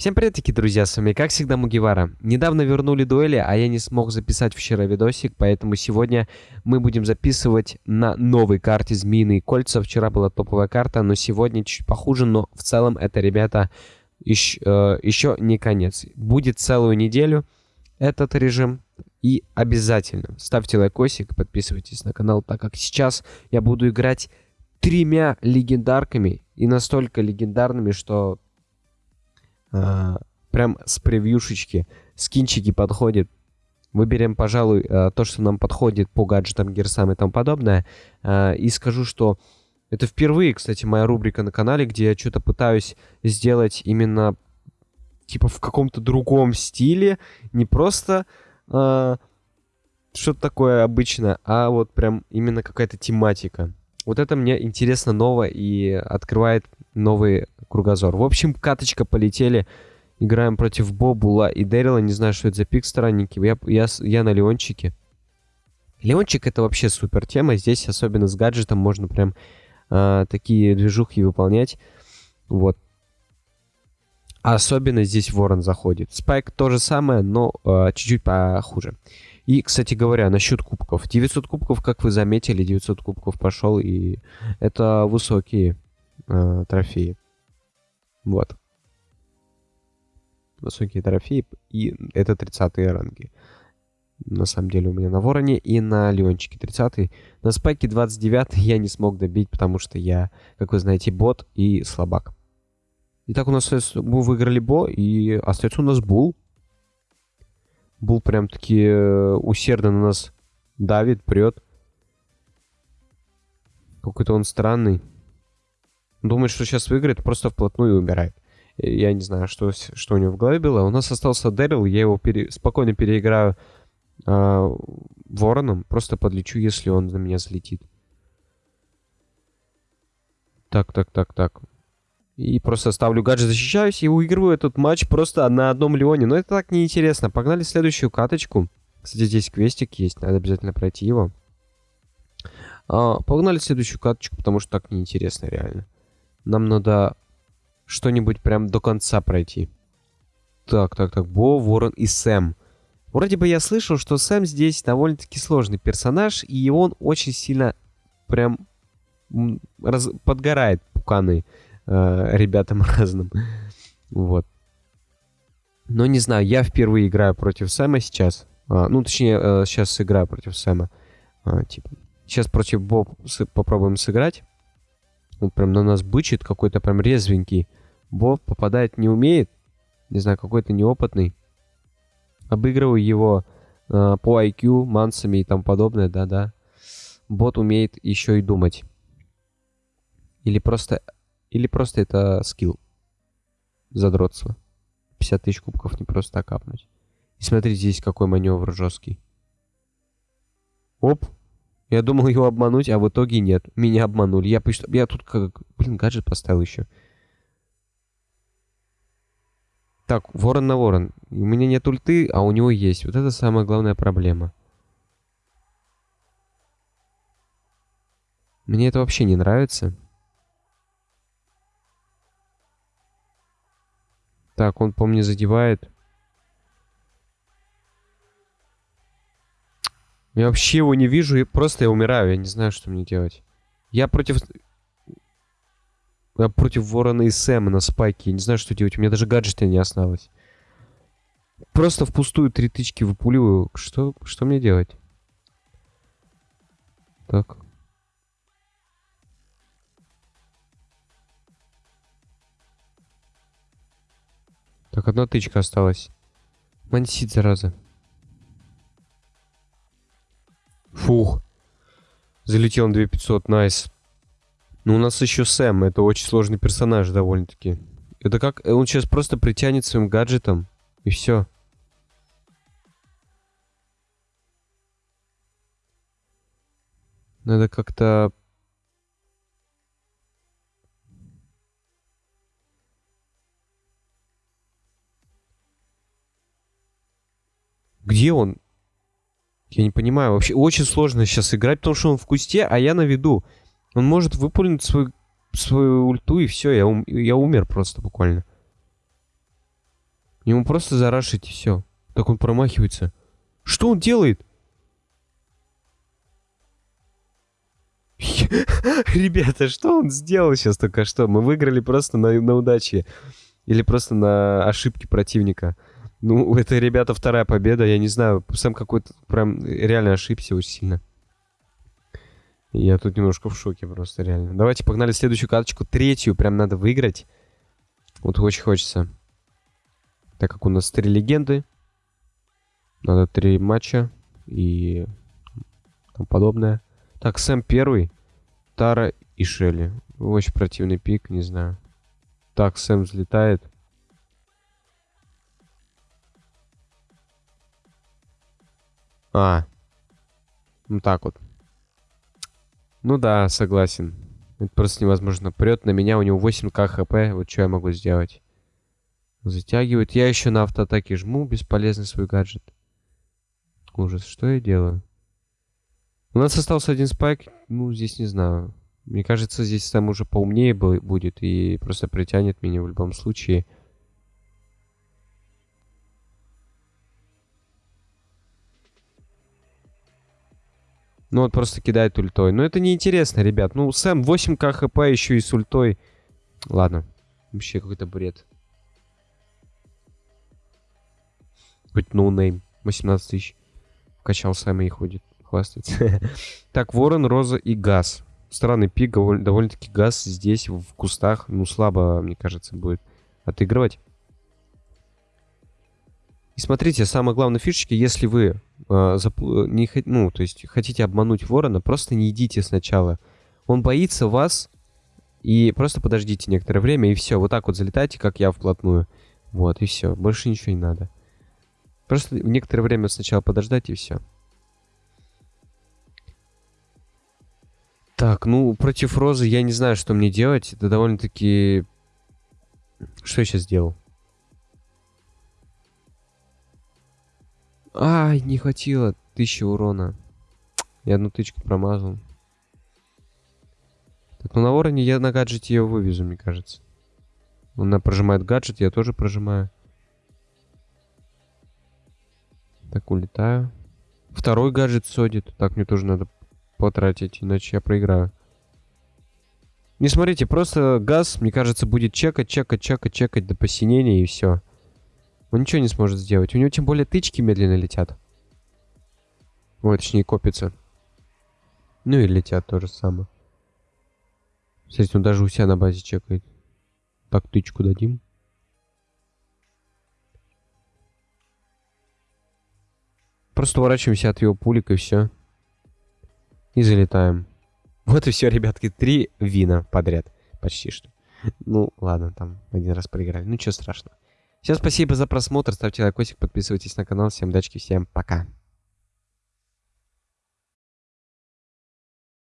Всем привет, таки друзья, с вами как всегда Мугивара. Недавно вернули дуэли, а я не смог записать вчера видосик, поэтому сегодня мы будем записывать на новой карте Змеиные кольца. Вчера была топовая карта, но сегодня чуть похуже, но в целом это, ребята, еще, э, еще не конец. Будет целую неделю этот режим, и обязательно ставьте лайкосик, подписывайтесь на канал, так как сейчас я буду играть тремя легендарками, и настолько легендарными, что прям с превьюшечки скинчики подходят. Выберем, пожалуй, а, то, что нам подходит по гаджетам, герсам и тому подобное. А, и скажу, что это впервые, кстати, моя рубрика на канале, где я что-то пытаюсь сделать именно типа в каком-то другом стиле. Не просто э, что-то такое обычное, а вот прям именно какая-то тематика. Вот это мне интересно ново и открывает новый кругозор. В общем, каточка полетели. Играем против Бобула и Дэрила. Не знаю, что это за пик странники. Я, я, я на Леончике. Леончик это вообще супер тема. Здесь, особенно с гаджетом, можно прям э, такие движухи выполнять. Вот. Особенно здесь Ворон заходит. Спайк то же самое, но э, чуть-чуть похуже. И, кстати говоря, насчет кубков. 900 кубков, как вы заметили, 900 кубков пошел, и это высокие э, трофеи. Вот. Высокие трофеи, и это 30 ранги. На самом деле у меня на Вороне и на Леончике 30 На Спайке 29 я не смог добить, потому что я, как вы знаете, бот и слабак. Итак, у нас мы выиграли Бо, и остается у нас Бул. Бул прям-таки э, усердно на нас давит, прет. Какой-то он странный. Думает, что сейчас выиграет, просто вплотную умирает. Я не знаю, что, что у него в голове было. У нас остался Дэрил, я его пере... спокойно переиграю э, вороном. Просто подлечу, если он на меня залетит. Так, так, так, так. И просто ставлю гаджет, защищаюсь и выигрываю этот матч просто на одном Леоне. Но это так неинтересно. Погнали следующую каточку. Кстати, здесь квестик есть, надо обязательно пройти его. А, погнали следующую каточку, потому что так неинтересно реально. Нам надо что-нибудь прям до конца пройти. Так, так, так, Бо, Ворон и Сэм. Вроде бы я слышал, что Сэм здесь довольно-таки сложный персонаж, и он очень сильно прям раз... подгорает пуканы э, ребятам разным. Вот. Но не знаю, я впервые играю против Сэма сейчас. А, ну, точнее, э, сейчас играю против Сэма. А, типа, сейчас против Боб с попробуем сыграть. Он прям на нас бычит, какой-то прям резвенький. Боб попадать не умеет. Не знаю, какой-то неопытный. Обыгрываю его э, по IQ, мансами и тому подобное, да-да. Бот умеет еще и думать. Или просто или просто это скилл. Задротство. 50 тысяч кубков не просто так капнуть. И смотрите, здесь какой маневр жесткий. Оп. Я думал его обмануть, а в итоге нет. Меня обманули. Я, я тут как... Блин, гаджет поставил еще. Так, ворон на ворон. У меня нет ульты, а у него есть. Вот это самая главная проблема. Мне это вообще не нравится. Так, он по мне задевает. Я вообще его не вижу, и просто я умираю. Я не знаю, что мне делать. Я против... Я против Ворона и Сэма на спайке. Я не знаю, что делать. У меня даже гаджета не осталось. Просто впустую три тычки выпуливаю. Что, что мне делать? Так. Так, одна тычка осталась. Мансит, зараза. Фух. Залетел на 2500, найс. Ну, у нас еще Сэм. Это очень сложный персонаж довольно-таки. Это как... Он сейчас просто притянет своим гаджетом. И все. Надо как-то Где он? Я не понимаю. Вообще очень сложно сейчас играть, потому что он в кусте, а я на виду. Он может выпулить свой, свою ульту, и все, я, ум, я умер просто буквально. Ему просто зарашить и все. Так он промахивается. Что он делает? Ребята, что он сделал сейчас только что? Мы выиграли просто на, на удаче. Или просто на ошибке противника. Ну, это, ребята, вторая победа. Я не знаю, сам какой-то прям реально ошибся очень сильно. Я тут немножко в шоке просто, реально. Давайте погнали следующую карточку. Третью прям надо выиграть. Вот очень хочется. Так как у нас три легенды. Надо три матча. И там подобное. Так, Сэм первый. Тара и Шелли. Очень противный пик, не знаю. Так, Сэм взлетает. А. Ну так вот. Ну да, согласен. Это просто невозможно. Прет на меня, у него 8к хп. Вот что я могу сделать? Затягивает. Я еще на автоатаке жму. Бесполезный свой гаджет. Ужас, что я делаю? У нас остался один спайк. Ну, здесь не знаю. Мне кажется, здесь там уже поумнее будет и просто притянет меня в любом случае. Ну вот просто кидает ультой. Но это неинтересно, ребят. Ну, Сэм 8к хп еще и с ультой. Ладно. Вообще какой-то бред. Хоть no name. 18 тысяч. Вкачал Сэма и ходит хвастается. так, Ворон, Роза и Гас. Странный пик, довольно-таки Гас здесь, в кустах, ну, слабо, мне кажется, будет отыгрывать. И смотрите, самая главная фишечка, если вы э, не, ну, то есть хотите обмануть ворона, просто не идите сначала. Он боится вас, и просто подождите некоторое время, и все. Вот так вот залетайте, как я вплотную. Вот, и все. Больше ничего не надо. Просто некоторое время сначала подождать, и все. Так, ну, против Розы я не знаю, что мне делать. Это довольно-таки... Что я сейчас сделал? Ай, не хватило. Тысячи урона. Я одну тычку промазал. Так, ну на вороне я на гаджете его вывезу, мне кажется. Он прожимает гаджет, я тоже прожимаю. Так, улетаю. Второй гаджет содит. Так, мне тоже надо потратить, иначе я проиграю. Не смотрите, просто газ, мне кажется, будет чекать, чекать, чекать, чекать до посинения и все. Он ничего не сможет сделать. У него тем более тычки медленно летят. Ой, точнее копятся. Ну и летят то же самое. Смотрите, он даже у себя на базе чекает. Так, тычку дадим. Просто уворачиваемся от его пулик и все. И залетаем. Вот и все, ребятки. Три вина подряд. Почти что. Ну, ладно, там один раз проиграли. Ну, ничего страшного. Всем спасибо за просмотр. Ставьте лайкосик, подписывайтесь на канал. Всем удачи, всем пока.